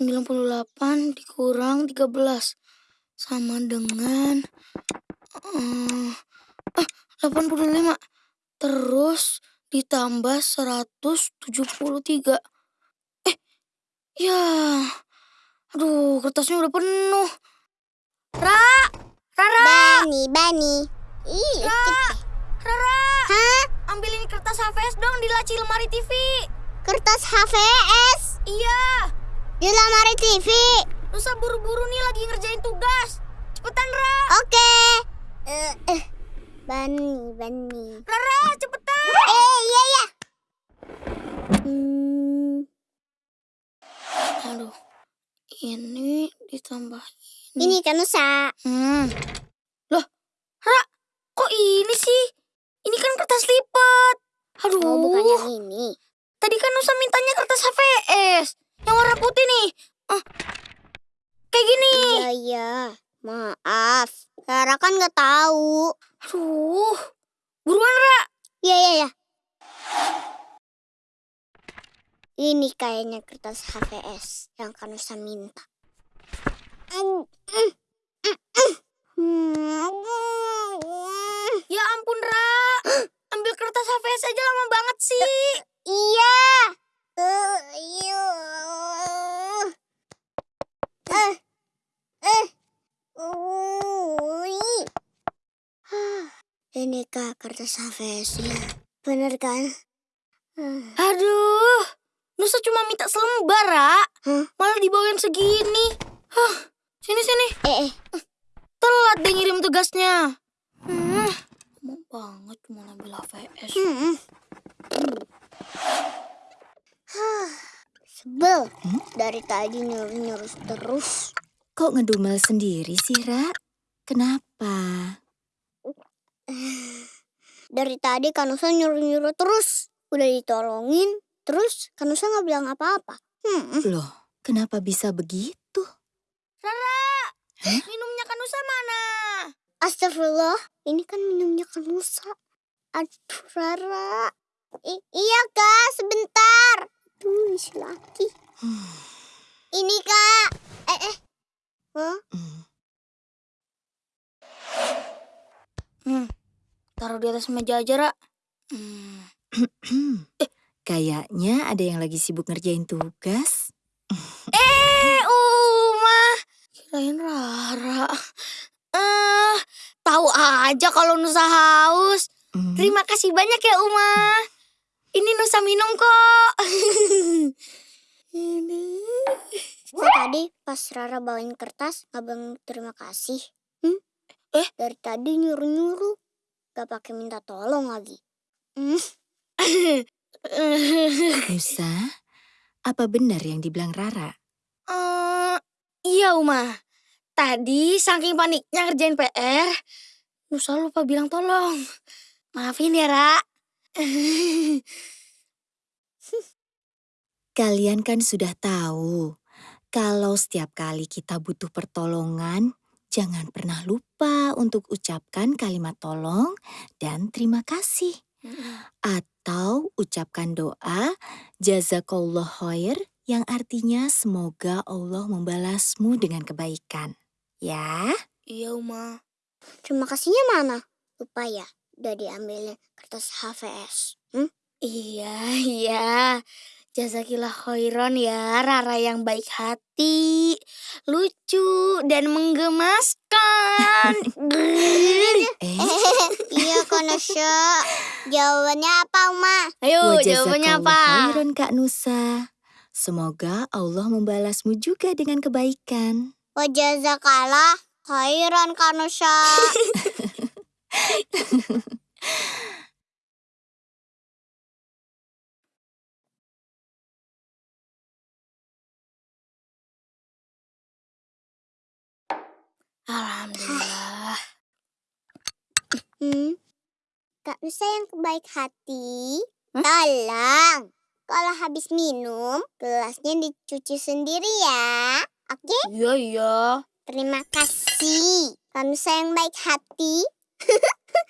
98 dikurang 13 sama dengan uh, 85 terus ditambah 173 eh ya Kertasnya udah penuh. Ra! Rara! Bani, Bani. Ih, Ra! Rara! Hah? Ambil ini kertas HVS dong di laci lemari TV. Kertas HVS Iya. di lemari TV. Nusa buru-buru nih lagi ngerjain tugas. Cepetan, Ra. Oke. Eh, eh. Bani, Bani. Rara, cepetan. Eh, iya, iya. Hmm, Aduh. Ini ditambah ini. ini kan Nusa. Hmm. Loh, Ra, kok ini sih? Ini kan kertas lipat. Aduh. Oh, bukan yang ini. Tadi kan Nusa mintanya kertas HVS. Yang warna putih nih. Ah, kayak gini. Iya, iya. Maaf. Rara kan nggak tahu. Aduh. Buruan, Ra. Iya, iya, iya. Ini kayaknya kertas HVS yang Kanusa minta. Ya ampun, Ra. Ambil kertas HVS aja lama banget sih. Iya. Ini kak kertas HVS-nya. Bener kan? Aduh. Nusa cuma minta selembar, Ra. Hah? Malah dibawain segini. Hah. Sini, sini. Eh, eh. Telat deh ngirim tugasnya. Hmm. Mau banget cuma ambil HVS. Hmm. Hah, Sebel. Dari tadi nyuruh-nyuruh terus. Kok ngedumel sendiri sih, Ra? Kenapa? Dari tadi Kanusa nyuruh-nyuruh terus. Udah ditolongin, terus Kanusa nggak bilang apa-apa. Hmm. Loh, kenapa bisa begitu? Rara, minumnya Kanusa mana? Astagfirullah, ini kan minumnya Kanusa. Aduh, Rara. I- iya, Kak, sebentar. Tuh, si laki. Ini, Kak. Eh, eh. Hah? Hmm, Hmm. Taruh di atas meja aja, Ra. Hmm. Kayaknya ada yang lagi sibuk ngerjain tugas. Eh, Uma. Kirain Rara. Eh, tahu aja kalau Nusa haus. Hmm, Terima kasih banyak ya, Uma. Ini Nusa minum kok. Ini. Kok tadi pas Rara bawain kertas nggak bilang terima kasih? Hmm? Eh? Dari tadi nyuruh-nyuruh. Gak pakai minta tolong lagi. Hmm? Nusa, apa benar yang dibilang Rara? Eh, iya, Uma. Tadi saking paniknya ngerjain PR, Nusa lupa bilang tolong. Maafin ya, Ra. Kalian kan sudah tahu, kalau setiap kali kita butuh pertolongan, jangan pernah lupa untuk ucapkan kalimat tolong dan terima kasih. Atau ucapkan doa jazakallah khair yang artinya semoga Allah membalasmu dengan kebaikan. Ya, Iya, Uma. Terima kasihnya mana? Lupa ya, udah diambilin kertas HVS. Hmm? Iya, iya. Jazakillah khairan ya, Rara yang baik hati, lucu, dan menggemaskan. eh, Konosho. Jawabannya apa, Uma? Ayo, wa jawabannya apa? khairan Kak Nusa. Semoga Allah membalasmu juga dengan kebaikan. Wajazakalah khairan, Konosho. Alhamdulillah. Hmm? Kak Nusa yang baik hati, tolong. Kalau habis minum, gelasnya dicuci sendiri ya. Oke? Iya, iya. Terima kasih. Kak Nusa yang baik hati.